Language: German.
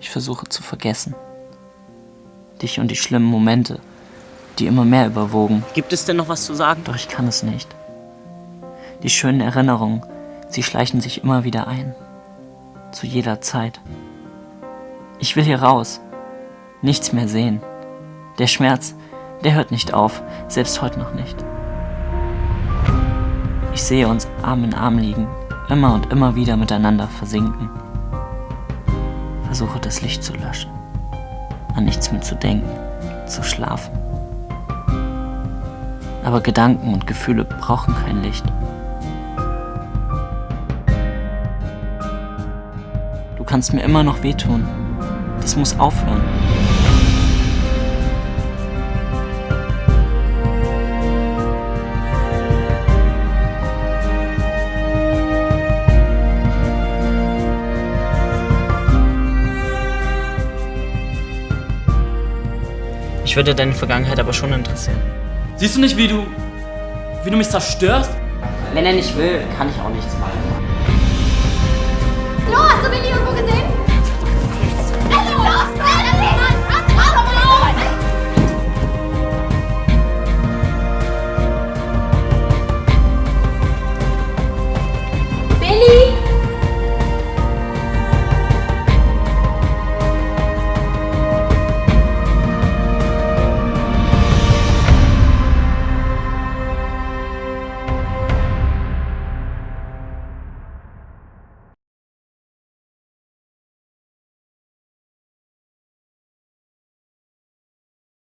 Ich versuche zu vergessen. Dich und die schlimmen Momente, die immer mehr überwogen. Gibt es denn noch was zu sagen? Doch ich kann es nicht. Die schönen Erinnerungen, sie schleichen sich immer wieder ein. Zu jeder Zeit. Ich will hier raus. Nichts mehr sehen. Der Schmerz, der hört nicht auf, selbst heute noch nicht. Ich sehe uns Arm in Arm liegen, immer und immer wieder miteinander versinken. Versuche das Licht zu löschen, an nichts mehr zu denken, zu schlafen. Aber Gedanken und Gefühle brauchen kein Licht. Du kannst mir immer noch wehtun. Das muss aufhören. Ich würde deine Vergangenheit aber schon interessieren. Siehst du nicht, wie du. wie du mich zerstörst? Wenn er nicht will, kann ich auch nichts machen.